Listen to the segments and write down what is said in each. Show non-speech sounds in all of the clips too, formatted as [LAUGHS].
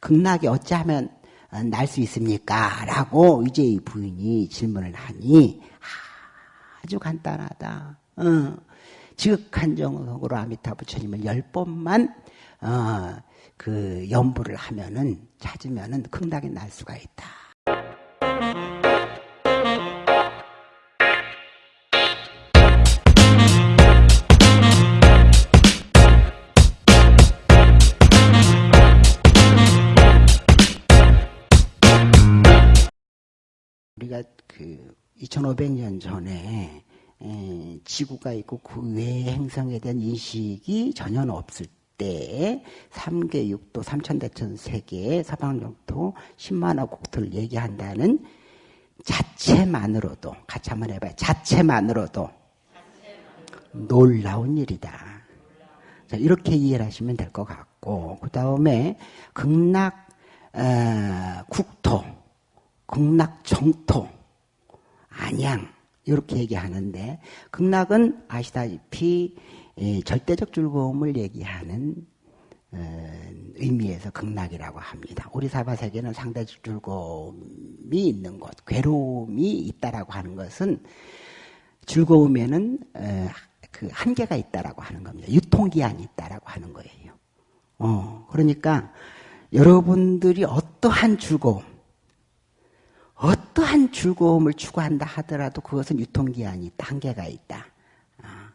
극락이 어찌하면 날 수 있습니까? 라고 의제의 부인이 질문을 하니 아주 간단하다. 어, 지극한 정으로 아미타 부처님을 열 번만 어, 그 연부를 하면은 찾으면은 극락이 날 수가 있다. 그 2500년 전에 에, 지구가 있고 그 외의 행성에 대한 인식이 전혀 없을 때 3계 6도 3천대천 세계 서방 영토 10만억 국토를 얘기한다는 자체만으로도 같이 한번 해봐요. 자체만으로도 놀라운 일이다. 자, 이렇게 이해를 하시면 될 것 같고 그 다음에 극락 어, 국토 극락 정토, 안양 이렇게 얘기하는데 극락은 아시다시피 절대적 즐거움을 얘기하는 어, 의미에서 극락이라고 합니다. 우리 사바 세계는 상대적 즐거움이 있는 것, 괴로움이 있다라고 하는 것은 즐거움에는 어, 그 한계가 있다라고 하는 겁니다. 유통기한이 있다라고 하는 거예요. 어, 그러니까 여러분들이 어떠한 즐거움, 어떠한 즐거움을 추구한다 하더라도 그것은 유통기한이 한계가 있다. 아,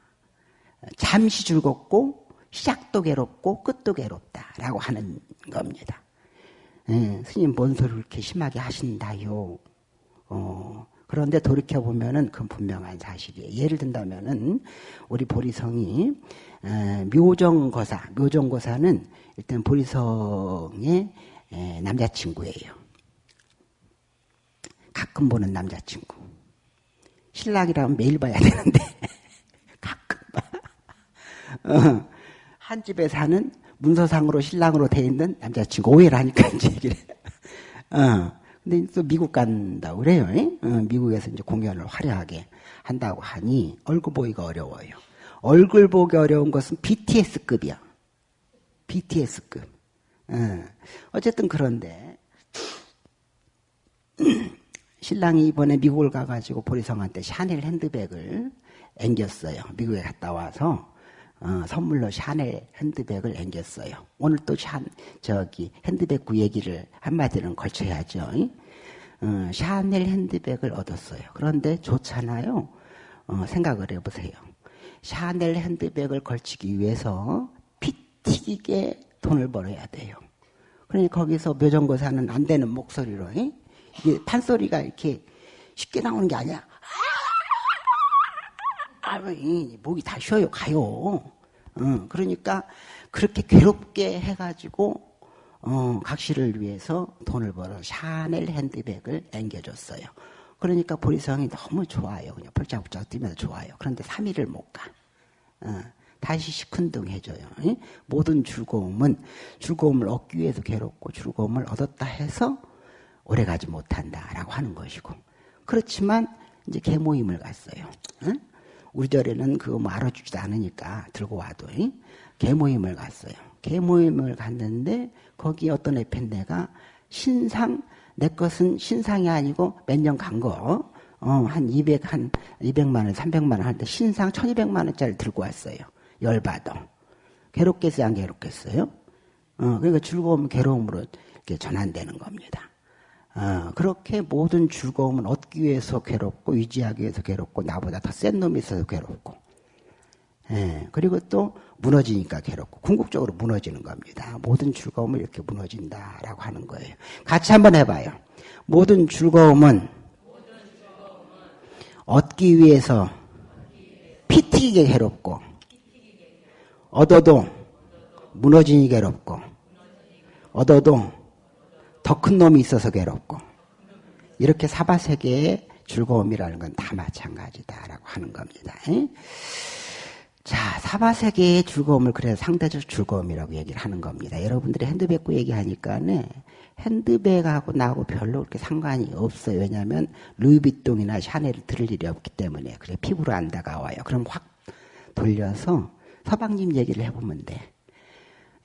잠시 즐겁고 시작도 괴롭고 끝도 괴롭다라고 하는 겁니다. 예, 스님 뭔 소리를 그렇게 심하게 하신다요. 어, 그런데 돌이켜 보면은 그건 분명한 사실이에요. 예를 든다면은 우리 보리성이 에, 묘정거사, 묘정거사는 일단 보리성의 에, 남자친구예요. 가끔 보는 남자친구. 신랑이라면 매일 봐야 되는데, [LAUGHS] 가끔 봐. 어, 한 집에 사는 문서상으로 신랑으로 돼 있는 남자친구. 오해를 하니까 [LAUGHS] 이제 얘기를 어, 근데 또 미국 간다고 그래요. 어, 미국에서 이제 공연을 화려하게 한다고 하니 얼굴 보기가 어려워요. 얼굴 보기 어려운 것은 BTS급이야. BTS급. 어, 어쨌든 그런데, [SNIFFS] 신랑이 이번에 미국을 가가지고 보리성한테 샤넬 핸드백을 앵겼어요. 미국에 갔다 와서 어, 선물로 샤넬 핸드백을 앵겼어요. 오늘 또 샤, 저기 핸드백 구 얘기를 한마디는 걸쳐야죠. 어, 샤넬 핸드백을 얻었어요. 그런데 좋잖아요. 어, 생각을 해보세요. 샤넬 핸드백을 걸치기 위해서 피 튀기게 돈을 벌어야 돼요. 그러니 거기서 묘정거사는 안 되는 목소리로 이? 이게 판소리가 이렇게 쉽게 나오는 게 아니야. 아, 목이 다 쉬어요, 가요. 어, 그러니까 그렇게 괴롭게 해가지고 어, 각시를 위해서 돈을 벌어 샤넬 핸드백을 앵겨줬어요. 그러니까 보리성이 너무 좋아요. 그냥 펄짝펄짝 뛰면서 좋아요. 그런데 3일을 못 가. 어, 다시 시큰둥해져요. 모든 즐거움은 즐거움을 얻기 위해서 괴롭고 즐거움을 얻었다 해서 오래가지 못한다라고 하는 것이고 그렇지만 이제 개모임을 갔어요. 응? 우리 절에는 그거 뭐 알아주지도 않으니까 들고 와도 응? 개모임을 갔어요. 개모임을 갔는데 거기 어떤 에펜네가 신상 내 것은 신상이 아니고 몇 년 간 거, 어, 한 200, 한 200만 원, 300만 원 하는데 신상 1200만 원짜리 들고 왔어요. 열받아. 괴롭겠어요? 안 괴롭겠어요? 어, 그러니까 즐거움 괴로움으로 이렇게 전환되는 겁니다. 어, 그렇게 모든 즐거움은 얻기 위해서 괴롭고 유지하기 위해서 괴롭고 나보다 더 센 놈이 있어서 괴롭고 예, 그리고 또 무너지니까 괴롭고 궁극적으로 무너지는 겁니다. 모든 즐거움은 이렇게 무너진다라고 하는 거예요. 같이 한번 해봐요. 모든 즐거움은 얻기 위해서 피 튀기게 괴롭고 얻어도 무너지니 괴롭고 얻어도 더 큰 놈이 있어서 괴롭고 이렇게 사바 세계의 즐거움이라는 건 다 마찬가지다라고 하는 겁니다. 자, 사바 세계의 즐거움을 그래서 상대적 즐거움이라고 얘기를 하는 겁니다. 여러분들이 핸드백구 얘기하니까는 핸드백하고 나하고 별로 그렇게 상관이 없어요. 왜냐하면 루이비통이나 샤넬을 들을 일이 없기 때문에 그래 피부로 안 다가와요. 그럼 확 돌려서 서방님 얘기를 해보면 돼.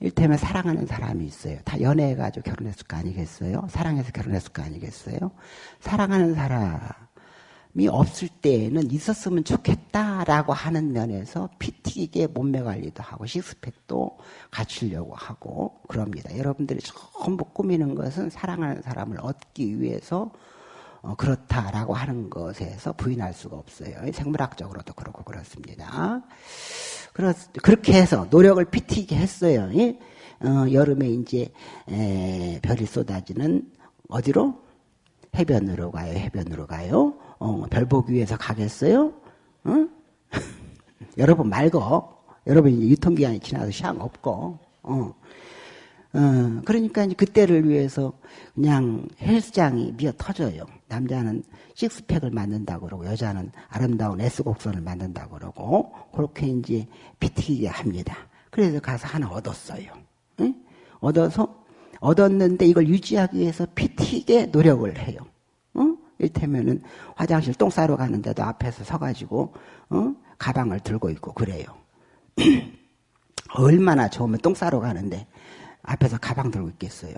일테면 사랑하는 사람이 있어요. 다 연애해가지고 결혼했을 거 아니겠어요? 사랑해서 결혼했을 거 아니겠어요? 사랑하는 사람이 없을 때에는 있었으면 좋겠다라고 하는 면에서 피 튀기게 몸매 관리도 하고 식스팩도 갖추려고 하고 그럽니다. 여러분들이 전부 꾸미는 것은 사랑하는 사람을 얻기 위해서 어, 그렇다라고 하는 것에서 부인할 수가 없어요. 생물학적으로도 그렇고 그렇습니다. 그렇, 그렇게 해서 노력을 피튀게 했어요. 예? 어, 여름에 이제 에, 별이 쏟아지는 어디로? 해변으로 가요. 해변으로 가요. 어, 별 보기 위해서 가겠어요? 응? [LAUGHS] 여러분 말고 여러분 이제 유통기한이 지나서 시간 없고 어. 어, 그러니까 이제 그때를 위해서 그냥 헬스장이 미어 터져요. 남자는 식스팩을 만든다고 그러고 여자는 아름다운 S곡선을 만든다고 그러고 그렇게 이제 비티게 합니다. 그래서 가서 하나 얻었어요. 응? 얻어서 얻었는데 이걸 유지하기 위해서 피튀게 노력을 해요. 응? 일테면은 화장실 똥 싸러 가는데도 앞에서 서가지고 어? 가방을 들고 있고 그래요. [CLEARS THROAT] 얼마나 좋으면 똥 싸러 가는데 앞에서 가방 들고 있겠어요.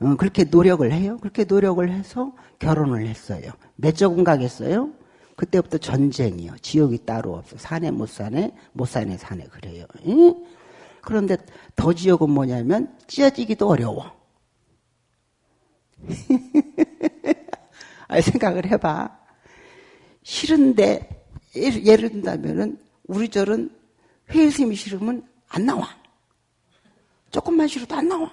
어, 그렇게 노력을 해요. 그렇게 노력을 해서 결혼을 했어요. 몇 조금 가겠어요? 그때부터 전쟁이요. 지옥이 따로 없어. 사내 못 사네, 못 사네 사네 그래요. 그런데 더 지옥은 뭐냐면 찢어지기도 어려워. [LAUGHS] 아, 생각을 해봐. 싫은데 예를 든다면은 우리 절은 회의심이 싫으면 안 나와. 조금만 싫어도 안 나와.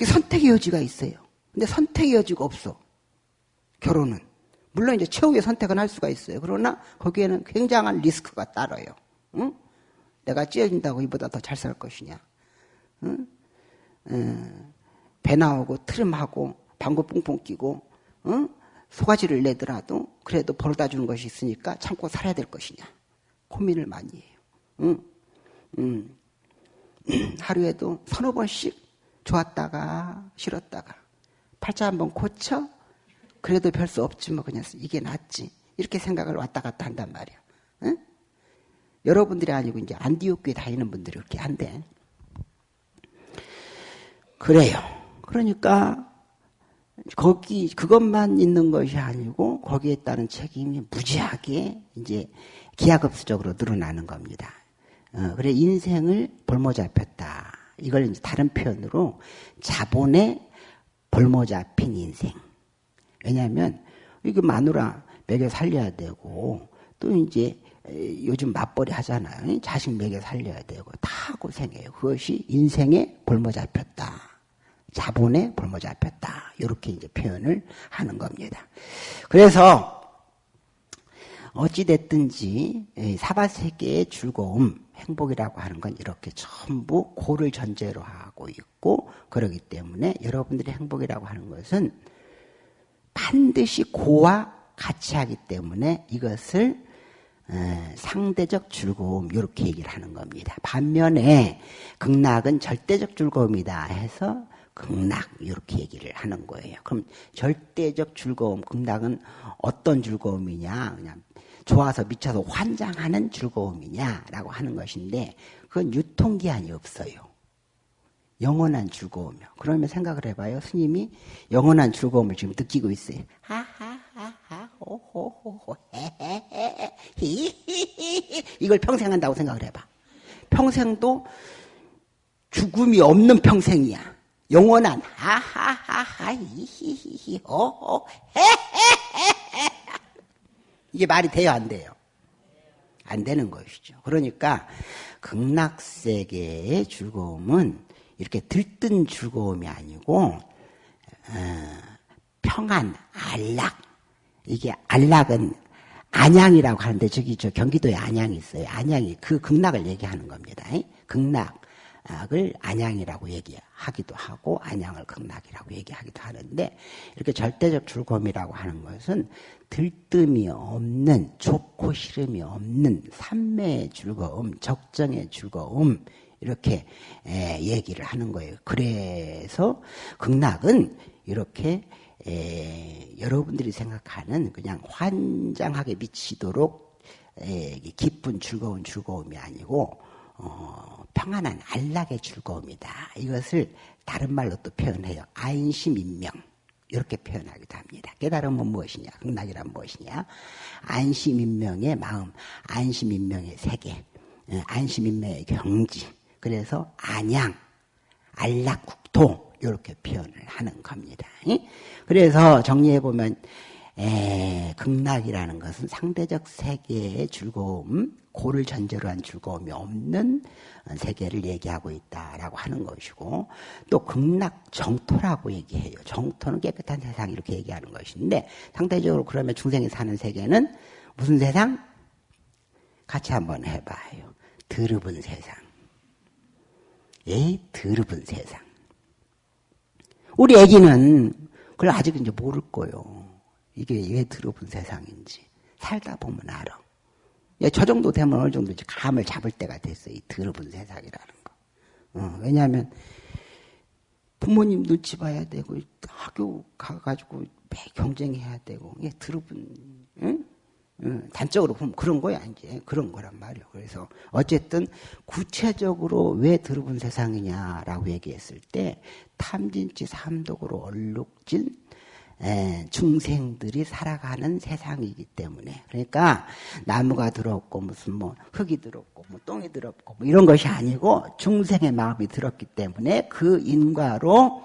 선택의 여지가 있어요. 근데 선택의 여지가 없어. 결혼은. 물론 이제 최후의 선택은 할 수가 있어요. 그러나 거기에는 굉장한 리스크가 따라요. 응? 내가 찢어진다고 이보다 더 잘 살 것이냐. 응? 응. 배 나오고 트림하고 방구 뿡뿡 끼고 응? 소가지를 내더라도 그래도 벌어다 주는 것이 있으니까 참고 살아야 될 것이냐. 고민을 많이 해요. 응? 응. 하루에도 서너 번씩 좋았다가 싫었다가 팔자 한번 고쳐 그래도 별 수 없지 뭐 그냥 이게 낫지 이렇게 생각을 왔다 갔다 한단 말이야. 응? 여러분들이 아니고 이제 안디옥교에 다니는 분들이 그렇게 한대. 그래요. 그러니까 거기 그것만 있는 것이 아니고 거기에 따른 책임이 무지하게 이제 기하급수적으로 늘어나는 겁니다. 어, 그래 인생을 볼모 잡혔다. 이걸 다른 표현으로 자본의 볼모 잡힌 인생. 왜냐하면 이거 마누라 먹여 살려야 되고 또 이제 요즘 맞벌이 하잖아요. 자식 먹여 살려야 되고 다 고생해요. 그것이 인생의 볼모 잡혔다. 자본의 볼모 잡혔다. 이렇게 이제 표현을 하는 겁니다. 그래서 어찌됐든지 사바세계의 즐거움, 행복이라고 하는 건 이렇게 전부 고를 전제로 하고 있고 그러기 때문에 여러분들이 행복이라고 하는 것은 반드시 고와 같이 하기 때문에 이것을 상대적 즐거움 이렇게 얘기를 하는 겁니다. 반면에 극락은 절대적 즐거움이다 해서 극락 이렇게 얘기를 하는 거예요. 그럼 절대적 즐거움, 극락은 어떤 즐거움이냐? 그냥 좋아서 미쳐서 환장하는 즐거움이냐라고 하는 것인데 그건 유통기한이 없어요. 영원한 즐거움이요. 그러면 생각을 해봐요. 스님이 영원한 즐거움을 지금 느끼고 있어요. 하하하하 호호호호 이걸 평생 한다고 생각을 해봐. 평생도 죽음이 없는 평생이야. 영원한 하하하하 히히히 호호 헤헤헤 이게 말이 돼요, 안 돼요? 안 되는 것이죠. 그러니까 극락세계의 즐거움은 이렇게 들뜬 즐거움이 아니고 어, 평안, 안락. 이게 안락은 안양이라고 하는데 저기 저 경기도에 안양이 있어요. 안양이 그 극락을 얘기하는 겁니다. 극락. 을 안양이라고 얘기하기도 하고 안양을 극락이라고 얘기하기도 하는데 이렇게 절대적 즐거움이라고 하는 것은 들뜸이 없는 좋고 싫음이 없는 삼매의 즐거움, 적정의 즐거움 이렇게 얘기를 하는 거예요. 그래서 극락은 이렇게 여러분들이 생각하는 그냥 환장하게 미치도록 기쁜 즐거운 즐거움이 아니고 어, 평안한 안락의 즐거움이다. 이것을 다른 말로 또 표현해요. 안심인명. 이렇게 표현하기도 합니다. 깨달음은 무엇이냐? 극락이란 무엇이냐? 안심인명의 마음, 안심인명의 세계, 어, 안심인명의 경지. 그래서 안양, 안락국토 이렇게 표현을 하는 겁니다. 그래서 정리해 보면 극락이라는 것은 상대적 세계의 즐거움, 고를 전제로 한 즐거움이 없는 세계를 얘기하고 있다라고 하는 것이고 또 극락 정토라고 얘기해요. 정토는 깨끗한 세상 이렇게 얘기하는 것인데 상대적으로 그러면 중생이 사는 세계는 무슨 세상? 같이 한번 해봐요. 드럽은 세상. 에이, 드럽은 세상. 우리 애기는 그걸 아직 이제 모를 거요. 이게 왜 드럽은 세상인지. 살다 보면 알아. 예, 저 정도 되면 어느 정도 감을 잡을 때가 됐어요. 이 더러운 세상이라는 거. 어, 왜냐하면 부모님 눈치 봐야 되고 학교 가가지고 매 경쟁해야 되고 이게 더러운 응? 응, 단적으로 보면 그런 거야 이제 그런 거란 말이에요. 그래서 어쨌든 구체적으로 왜 더러운 세상이냐라고 얘기했을 때 탐진치 삼독으로 얼룩진 예, 중생들이 살아가는 세상이기 때문에 그러니까 나무가 더럽고 무슨 뭐 흙이 더럽고 뭐 똥이 더럽고 뭐 이런 것이 아니고 중생의 마음이 들었기 때문에 그 인과로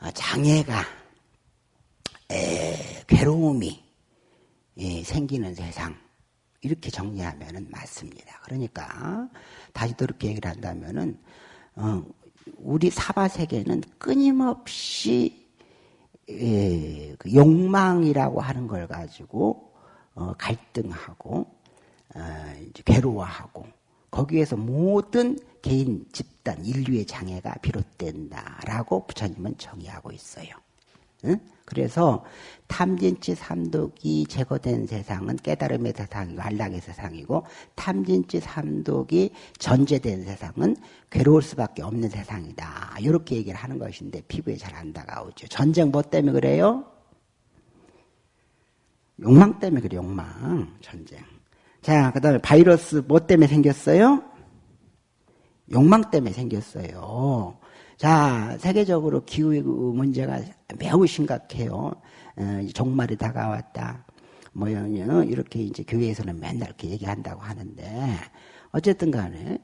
어, 장애가 에, 괴로움이 예, 생기는 세상 이렇게 정리하면 맞습니다. 그러니까 다시 또 이렇게 얘기를 한다면은 어, 우리 사바 세계는 끊임없이 예, 그 욕망이라고 하는 걸 가지고 어, 갈등하고 어, 괴로워하고 거기에서 모든 개인, 집단, 인류의 장애가 비롯된다라고 부처님은 정의하고 있어요. 응? 그래서 탐진치 삼독이 제거된 세상은 깨달음의 세상이고 안락의 세상이고 탐진치 삼독이 전제된 세상은 괴로울 수밖에 없는 세상이다. 이렇게 얘기를 하는 것인데 피부에 잘 안 다가오죠. 전쟁 뭐 때문에 그래요? 욕망 때문에 그래 욕망 전쟁. 자, 그 다음에 바이러스 뭐 때문에 생겼어요? 욕망 때문에 생겼어요. 자, 세계적으로 기후 문제가 매우 심각해요. 어, 종말이 다가왔다. 뭐, 이렇게 이제 교회에서는 맨날 이렇게 얘기한다고 하는데, 어쨌든 간에,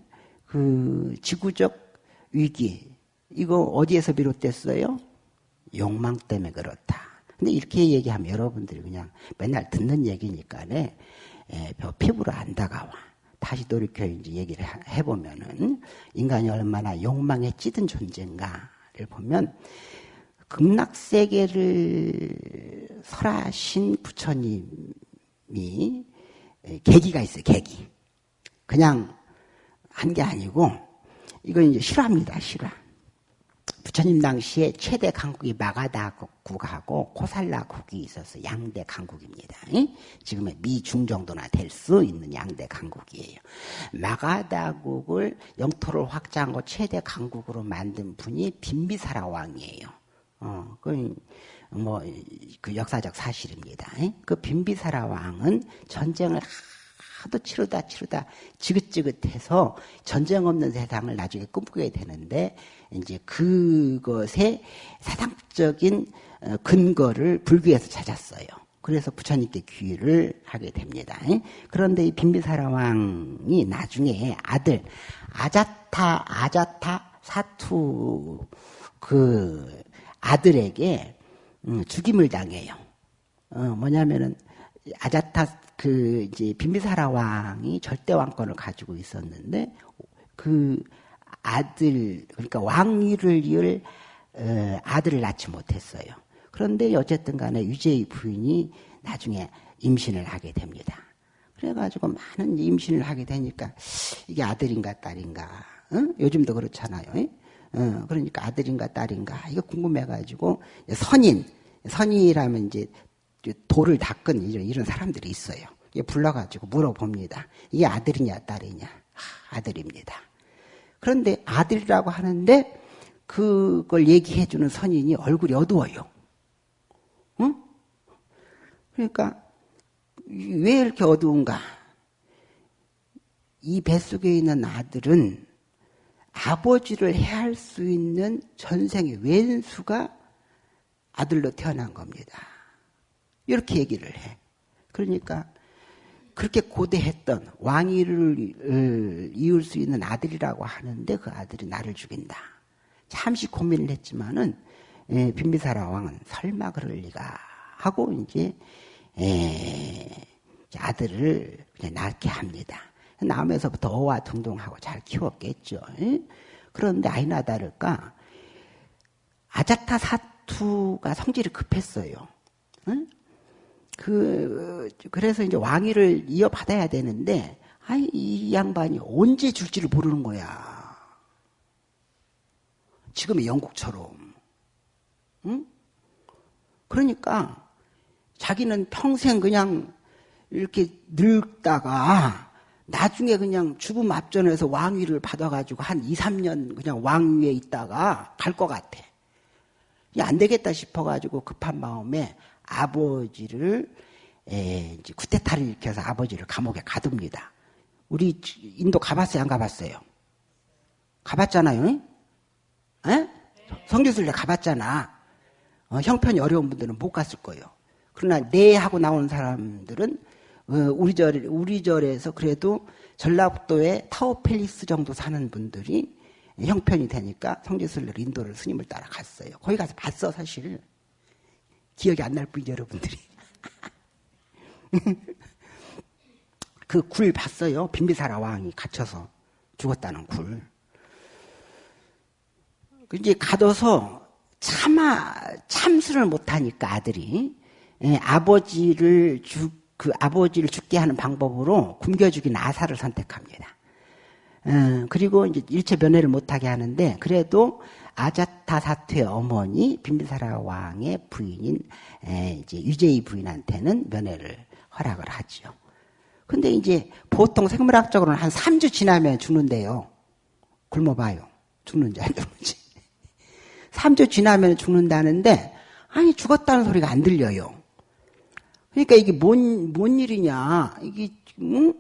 그, 지구적 위기, 이거 어디에서 비롯됐어요? 욕망 때문에 그렇다. 근데 이렇게 얘기하면 여러분들이 그냥 맨날 듣는 얘기니까네, 에, 피부로 안 다가와. 다시 돌이켜 이제 얘기를 해보면은 인간이 얼마나 욕망에 찌든 존재인가를 보면 극락세계를 설하신 부처님이 계기가 있어요, 계기. 그냥 한 게 아니고 이건 이제 실화입니다, 실화. 부처님 당시에 최대 강국이 마가다국하고 코살라국이 있어서 양대 강국입니다. 지금의 미중 정도나 될 수 있는 양대 강국이에요. 마가다국을 영토를 확장하고 최대 강국으로 만든 분이 빈비사라 왕이에요. 어, 그, 뭐, 그 역사적 사실입니다. 그 빈비사라 왕은 전쟁을 하도 치르다 치르다 지긋지긋해서 전쟁 없는 세상을 나중에 꿈꾸게 되는데 이제 그것의 사상적인 어, 근거를 불교에서 찾았어요. 그래서 부처님께 귀를 하게 됩니다. 그런데 이 빈비사라 왕이 나중에 아들 아자타 아자타 사투 그 아들에게 음, 죽임을 당해요. 어, 뭐냐면은 아자타 그 이제 빈비사라 왕이 절대 왕권을 가지고 있었는데 그 아들 그러니까 왕위를 이을 어, 아들을 낳지 못했어요. 그런데 어쨌든 간에 유재의 부인이 나중에 임신을 하게 됩니다. 그래가지고 많은 임신을 하게 되니까 이게 아들인가 딸인가 어? 요즘도 그렇잖아요. 어, 그러니까 아들인가 딸인가 이거 궁금해가지고 선인 선인이라면 이제 돌을 닦은 이런, 사람들이 있어요. 불러가지고 물어봅니다. 이게 아들이냐 딸이냐? 아, 아들입니다. 그런데 아들이라고 하는데 그걸 얘기해주는 선인이 얼굴이 어두워요. 응? 그러니까 왜 이렇게 어두운가? 이 뱃속에 있는 아들은 아버지를 해할 수 있는 전생의 왼수가 아들로 태어난 겁니다. 이렇게 얘기를 해. 그러니까 그렇게 고대했던 왕위를 이을 수 있는 아들이라고 하는데 그 아들이 나를 죽인다. 잠시 고민을 했지만은 예, 빈비사라 왕은 설마 그럴 리가 하고 이제 예, 아들을 그냥 낳게 합니다. 낳으면서부터 어와둥둥하고 잘 키웠겠죠. 예? 그런데 아이나 다를까 아자타 사투가 성질이 급했어요. 응? 그 그래서 이제 왕위를 이어받아야 되는데 아이 이 양반이 언제 줄지를 모르는 거야. 지금의 영국처럼. 응? 그러니까 자기는 평생 그냥 이렇게 늙다가 나중에 그냥 죽음 앞전에서 왕위를 받아가지고 한 2, 3년 그냥 왕위에 있다가 갈 것 같아. 안 되겠다 싶어가지고 급한 마음에 아버지를 에, 이제 쿠데타를 일으켜서 아버지를 감옥에 가둡니다. 우리 인도 가봤어요? 안 가봤어요? 가봤잖아요? 에? 성교술래 가봤잖아. 어, 형편이 어려운 분들은 못 갔을 거예요. 그러나 네 하고 나오는 사람들은 어, 우리 절 우리 절에서 그래도 전라북도에 타워팰리스 정도 사는 분들이 형편이 되니까 성지순례 인도를 스님을 따라 갔어요. 거기 가서 봤어 사실 기억이 안 날 뿐이지 여러분들이 [LAUGHS] 그 굴 봤어요. 빈비사라 왕이 갇혀서 죽었다는 굴. 그 이제 가둬서 참아 참수를 못하니까 아들이 예, 아버지를 죽 그 아버지를 죽게 하는 방법으로 굶겨 죽인 아사를 선택합니다. 어, 그리고 이제 일체 면회를 못하게 하는데 그래도 아자타 사투의 어머니 빈비사라 왕의 부인인 에, 이제 유제이 부인한테는 면회를 허락을 하죠. 근데 이제 보통 생물학적으로는 한 3주 지나면 죽는데요. 굶어봐요. 죽는지 안 죽는지. [LAUGHS] 3주 지나면 죽는다는데 아니 죽었다는 소리가 안 들려요. 그러니까 이게 뭔, 뭔 일이냐. 이게, 응?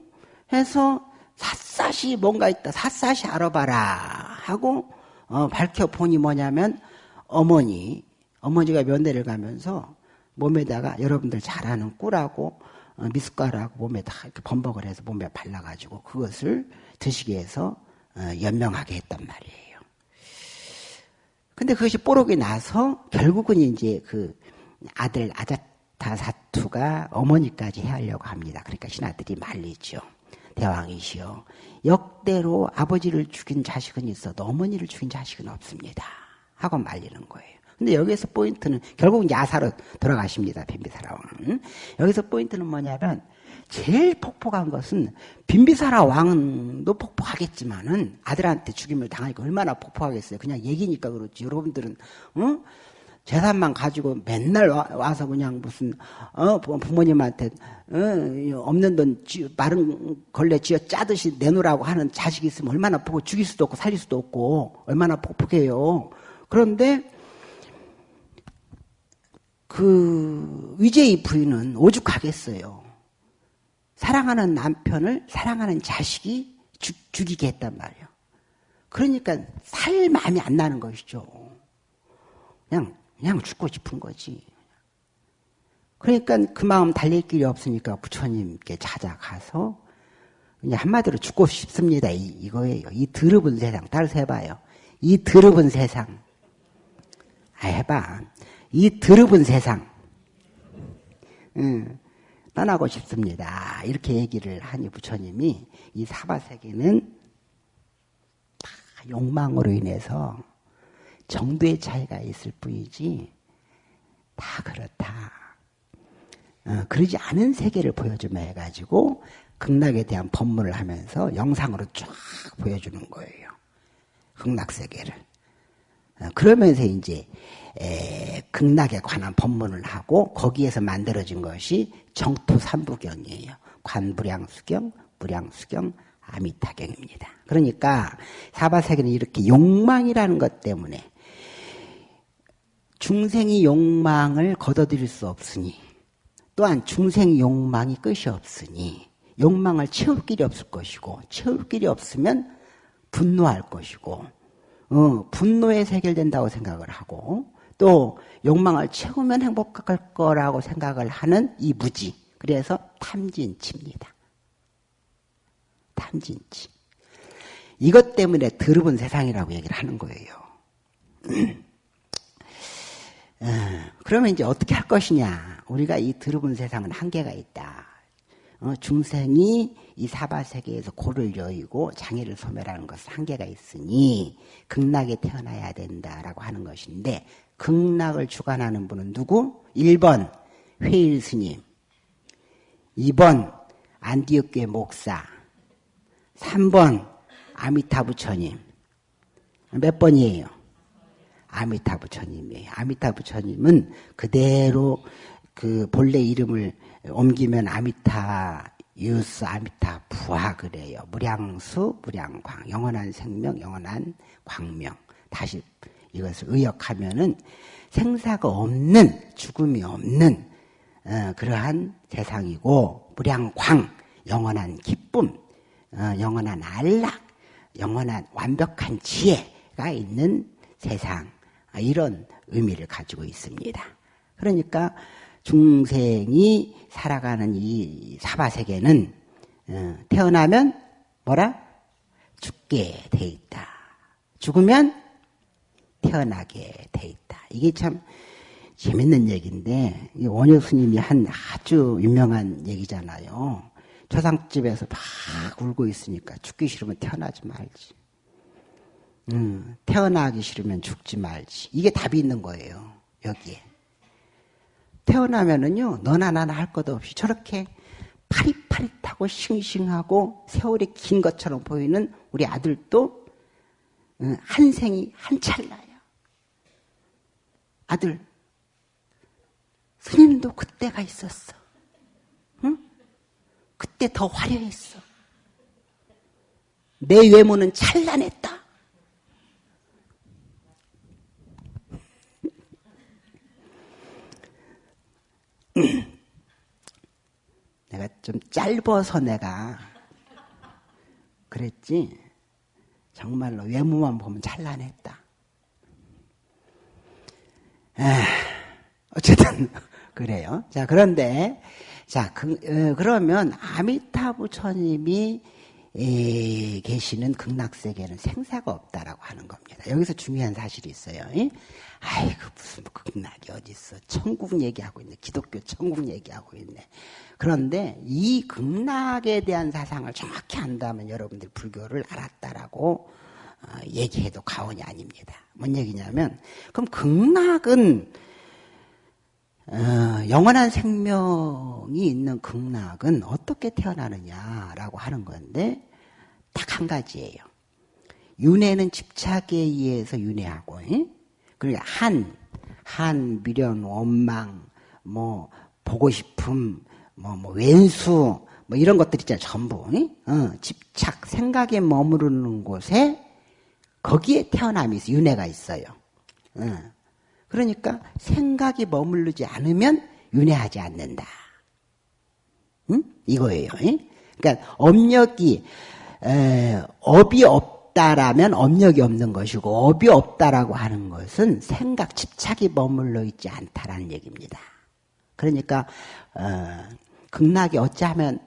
해서 샅샅이 뭔가 있다. 샅샅이 알아봐라. 하고, 어, 밝혀보니 뭐냐면, 어머니, 어머니가 면회를 가면서 몸에다가 여러분들 잘 아는 꿀하고, 어, 미숫가루하고 몸에 다 이렇게 범벅을 해서 몸에 발라가지고 그것을 드시게 해서, 어, 연명하게 했단 말이에요. 근데 그것이 뽀록이 나서 결국은 이제 그 아들 아자 다사투가 어머니까지 해하려고 합니다. 그러니까 신하들이 말리죠. 대왕이시여 역대로 아버지를 죽인 자식은 있어도 어머니를 죽인 자식은 없습니다. 하고 말리는 거예요. 근데 여기서 포인트는 결국은 야사로 돌아가십니다. 빈비사라 왕은. 여기서 포인트는 뭐냐면 제일 폭폭한 것은 빈비사라 왕도 폭폭하겠지만은 아들한테 죽임을 당하니까 얼마나 폭폭하겠어요. 그냥 얘기니까 그렇지. 여러분들은 어? 재산만 가지고 맨날 와, 서 그냥 무슨 어 부모님한테 어, 없는 돈 쥐, 마른 걸레 쥐어 짜듯이 내놓으라고 하는 자식이 있으면 얼마나 보고 죽일 수도 없고 살릴 수도 없고 얼마나 폭폭해요. 그런데 그 위제의 부인은 오죽하겠어요. 사랑하는 남편을 사랑하는 자식이 죽, 죽이게 했단 말이에요. 그러니까 살 마음이 안 나는 것이죠. 그냥 그냥 죽고 싶은 거지. 그러니까 그 마음 달랠 길이 없으니까 부처님께 찾아가서 그냥 한마디로 죽고 싶습니다. 이, 이거예요. 이 더럽은 세상. 따라서 해봐요. 이 더럽은 세상. 아, 해봐. 이 더럽은 세상. 응, 떠나고 싶습니다. 이렇게 얘기를 하니 부처님이 이 사바세계는 다 욕망으로 인해서 정도의 차이가 있을 뿐이지 다 그렇다. 어, 그러지 않은 세계를 보여주며 해가지고 극락에 대한 법문을 하면서 영상으로 쫙 보여주는 거예요. 극락 세계를. 어, 그러면서 이제 에, 극락에 관한 법문을 하고 거기에서 만들어진 것이 정토 삼부경이에요. 관부량수경, 무량수경, 아미타경입니다. 그러니까 사바세계는 이렇게 욕망이라는 것 때문에 중생이 욕망을 거둬들일 수 없으니 또한 중생 욕망이 끝이 없으니 욕망을 채울 길이 없을 것이고 채울 길이 없으면 분노할 것이고 어, 분노에 해결된다고 생각을 하고 또 욕망을 채우면 행복할 거라고 생각을 하는 이 무지 그래서 탐진치입니다. 탐진치. 이것 때문에 더러운 세상이라고 얘기를 하는 거예요. [CLEARS THROAT] 어, 그러면 이제 어떻게 할 것이냐? 우리가 이 더러운 세상은 한계가 있다. 어, 중생이 이 사바 세계에서 고를 여의고 장애를 소멸하는 것은 한계가 있으니 극락에 태어나야 된다라고 하는 것인데 극락을 주관하는 분은 누구? 1번 회일 스님 2번 안디옥교회 목사 3번 아미타 부처님 몇 번이에요? 아미타 부처님이에요. 아미타 부처님은 그대로 그 본래 이름을 옮기면 아미타유스 아미타바 그래요. 무량수 무량광 영원한 생명 영원한 광명 다시 이것을 의역하면은 생사가 없는 죽음이 없는 어, 그러한 세상이고 무량광 영원한 기쁨 어, 영원한 안락 영원한 완벽한 지혜가 있는 세상 아, 이런 의미를 가지고 있습니다. 그러니까 중생이 살아가는 이 사바세계는 어, 태어나면 뭐라? 죽게 돼 있다. 죽으면 태어나게 돼 있다. 이게 참 재밌는 얘기인데 원효 스님이 한 아주 유명한 얘기잖아요. 초상집에서 막 울고 있으니까 죽기 싫으면 태어나지 말지. 음, 태어나기 싫으면 죽지 말지. 이게 답이 있는 거예요. 여기에. 태어나면은요, 너나 나나 할것 없이 저렇게 파릿파릿하고 싱싱하고 세월이 긴 것처럼 보이는 우리 아들도 어, 한 생이 한 찰나야. 아들, 스님도 그때가 있었어. 응? 그때 더 화려했어. 내 외모는 찬란했다. [CLEARS THROAT] 내가 좀 짧아서 내가 그랬지. 정말로 외모만 보면. 에, 어쨌든 [LAUGHS] 그래요. 자 그런데 자 그, 어, 그러면 아미타 부 처님이 에, 계시는 극락세계는 생사가 없다라고 하는 겁니다. 여기서 중요한 사실이 있어요. 아이고 무슨 극락이 어디 있어? 천국 얘기하고 있네. 기독교 천국 얘기하고 있네. 그런데 이 극락에 대한 사상을 정확히 안다면 여러분들 불교를 알았다라고 어, 얘기해도 과언이 아닙니다. 뭔 얘기냐면 그럼 극락은 어, 영원한 생명이 있는 극락은 어떻게 태어나느냐라고 하는 건데 딱 한 가지예요. 윤회는 집착에 의해서 윤회하고, 그러니까 한, 한, 미련, 원망, 뭐 보고 싶음, 뭐, 뭐 왼수, 뭐 이런 것들 있잖아요. 전부. 어, 집착, 생각에 머무르는 곳에 거기에 태어남이 있어요. 윤회가 있어요. 어. 그러니까 생각이 머무르지 않으면 윤회하지 않는다. 응? 이거예요. 응? 그러니까 업력이 에, 업이 없다라면 업력이 없는 것이고 업이 없다라고 하는 것은 생각 집착이 머물러 있지 않다라는 얘기입니다. 그러니까 어, 극락이 어찌하면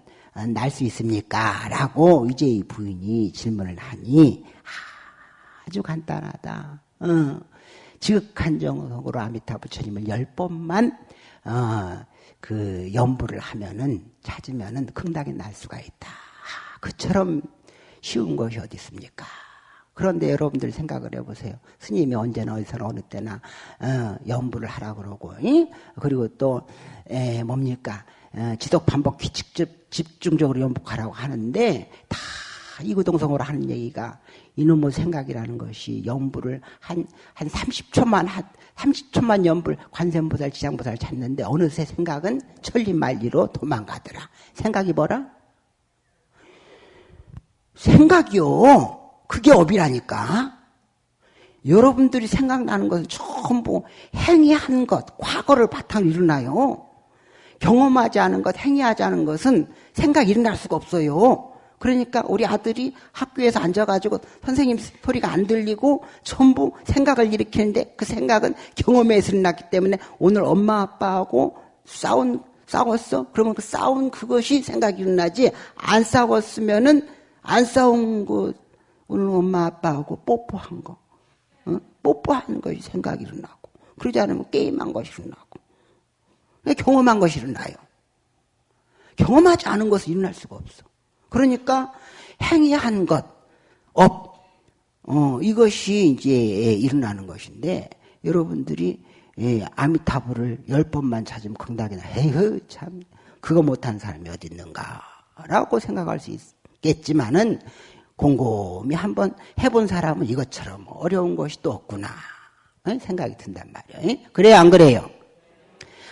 날 수 있습니까? 라고 이제 부인이 질문을 하니 아주 간단하다. 어. 지극한 정으로 아미타 부처님을 열 번만 어, 그 연부를 하면은 찾으면은 극락에 날 수가 있다. 그처럼 쉬운 것이 어디 있습니까? 그런데 여러분들 생각을 해보세요. 스님이 언제나 어디서나 어느 때나 어, 연부를 하라 그러고, 이? 그리고 또 에, 뭡니까 어, 지속 반복 규칙 집중적으로 연복하라고 하는데 다 이구동성으로 하는 얘기가 이놈의 생각이라는 것이 연부를 한, 한 30초만, 한 30초만 연불 관세음보살, 지장보살 찾는데 어느새 생각은 천리말리로 도망가더라. 생각이 뭐라? 생각이요. 그게 업이라니까. 여러분들이 생각나는 것은 전부 행위한 것, 과거를 바탕으로 일어나요. 경험하지 않은 것, 행위하지 않은 것은 생각이 일어날 수가 없어요. 그러니까 우리 아들이 학교에서 앉아가지고 선생님 소리가 안 들리고 전부 생각을 일으키는데 그 생각은 경험에서 일어났기 때문에 오늘 엄마 아빠하고 싸운 싸웠어? 그러면 그 싸운 그것이 생각이 일어나지 안 싸웠으면은 안 싸운 거 오늘 엄마 아빠하고 뽀뽀한 거 어? 뽀뽀하는 것이 생각이 일어나고 그러지 않으면 게임한 것이 일어나고 경험한 것이 일어나요. 경험하지 않은 것은 일어날 수가 없어. 그러니까 행위한 것, 업, 어, 이것이 이제 일어나는 것인데 여러분들이 예, 아미타불을 열 번만 찾으면 긍당이나 에휴 참 그거 못한 사람이 어디 있는가라고 생각할 수 있겠지만은 곰곰이 한번 해본 사람은 이것처럼 어려운 것이 또 없구나 생각이 든단 말이에요. 그래요 안 그래요?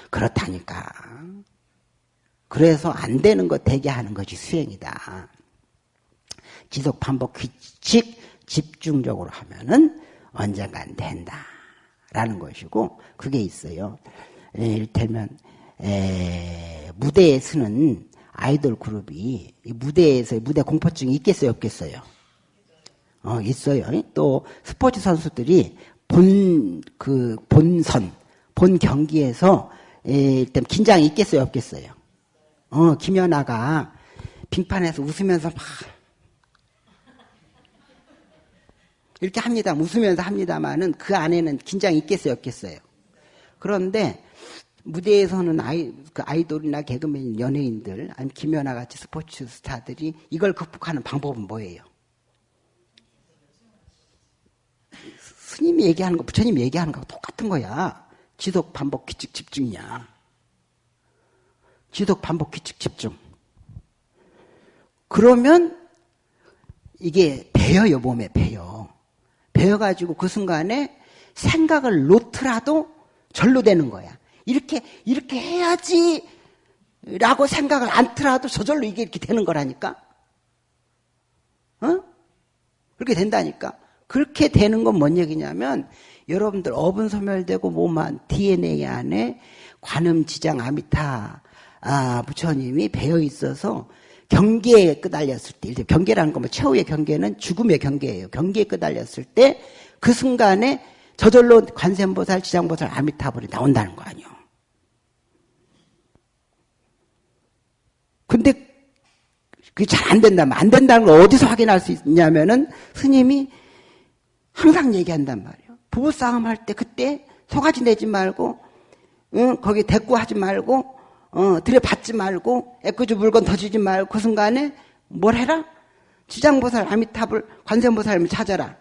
그렇다니까. 그래서 안 되는 거 되게 하는 것이 수행이다. 지속 반복 규칙 집중적으로 하면은 언젠간 된다. 라는 것이고 그게 있어요. 이를테면 에, 무대에 서는 아이돌 그룹이 무대에서 무대 공포증이 있겠어요, 없겠어요? 어, 있어요. 또 스포츠 선수들이 본 그 본선 본 경기에서 일단 긴장이 있겠어요, 없겠어요? 어, 김연아가 빙판에서 웃으면서 막 이렇게 합니다. 웃으면서 합니다만은 그 안에는 긴장이 있겠어요, 없겠어요? 그런데 무대에서는 아이, 그 아이돌이나 개그맨, 연예인들, 아니면 김연아 같이 스포츠 스타들이 이걸 극복하는 방법은 뭐예요? 스님이 얘기하는 거, 부처님이 얘기하는 거하고 똑같은 거야. 지속, 반복, 규칙, 집중이야. 지속, 반복, 규칙, 집중. 그러면 이게 배어요, 몸에 배어. 배어가지고 그 순간에 생각을 놓더라도 절로 되는 거야. 이렇게, 이렇게 해야지 라고 생각을 안더라도 저절로 이게 이렇게 되는 거라니까. 어? 그렇게 된다니까. 그렇게 되는 건 뭔 얘기냐면 여러분들 어분 소멸되고 몸 안 DNA 안에 관음 지장 아미타 아, 부처님이 배어 있어서 경계에 끄달렸을 때, 경계라는 건뭐 최후의 경계는 죽음의 경계예요. 경계에 끄달렸을 때 그 순간에 저절로 관세음보살, 지장보살, 아미타불이 나온다는 거 아니에요. 근데 그게 잘 안 된다면 안 된다는 걸 어디서 확인할 수 있냐면은 스님이 항상 얘기한단 말이에요. 부부싸움 할 때 그때 소가지 내지 말고 응, 거기 대꾸하지 말고 어, 들여받지 말고 애꿎은 물건 더 주지 말고 그 순간에 뭘 해라? 지장보살 아미타불 관세음보살을 찾아라.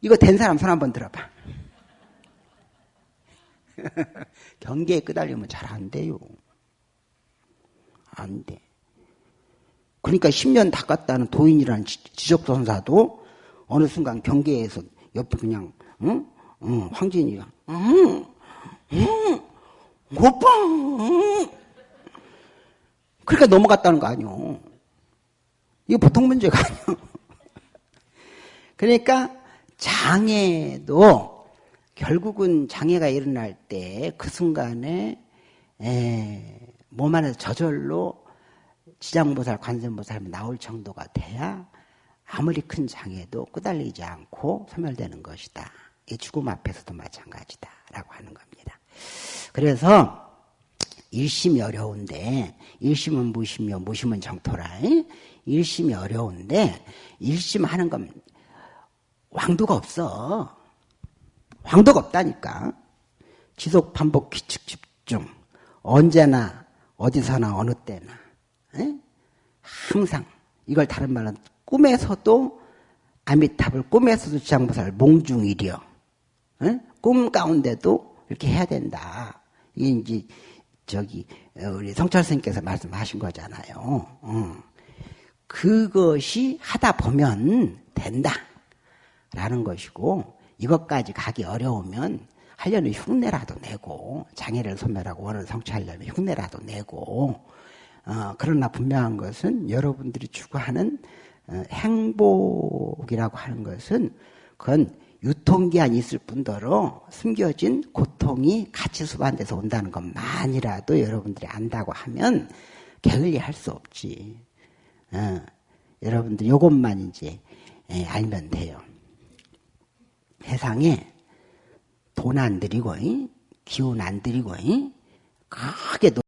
이거 된 사람 손 한번 들어봐. [LAUGHS] 경계에 끄달리면 잘 안 돼요. 안 돼. 그러니까 10년 닦았다는 도인이라는 지적선사도 어느 순간 경계에서 옆에 그냥 응? 응, 황진이가 응, 응, 오빠 응. 그러니까 넘어갔다는 거 아니오. 이거 보통 문제가 [LAUGHS] 아니오. 그러니까 장애도 결국은 장애가 일어날 때 그 순간에 에, 몸 안에서 저절로 지장보살, 관세음보살 나올 정도가 돼야 아무리 큰 장애도 끄달리지 않고 소멸되는 것이다. 이 죽음 앞에서도 마찬가지다. 라고 하는 겁니다. 그래서 일심이 어려운데 일심은 무심이요 무심은 정토라 일심이 어려운데 일심하는 건 왕도가 없어. 왕도가 없다니까. 지속 반복 규칙 집중. 언제나 어디서나 어느 때나. 에? 항상. 이걸 다른 말은 꿈에서도 아미탑을 꿈에서도 지장보살 몽중일이요. 에? 꿈 가운데도 이렇게 해야 된다. 이게 이제 저기 우리 성철 스님께서 말씀하신 거잖아요. 어. 그것이 하다 보면 된다라는 것이고 이것까지 가기 어려우면 하려면 흉내라도 내고 장애를 소멸하고 원을 성취하려면 흉내라도 내고 어, 그러나 분명한 것은 여러분들이 추구하는 어, 행복이라고 하는 것은 그건 유통기한이 있을 뿐더러 숨겨진 고통이 같이 수반돼서 온다는 것만이라도 여러분들이 안다고 하면 게을리 할 수 없지. 어, 여러분들 요것만 이제 예, 알면 돼요. 세상에 돈 안 들이고 기운 안 들이고 크게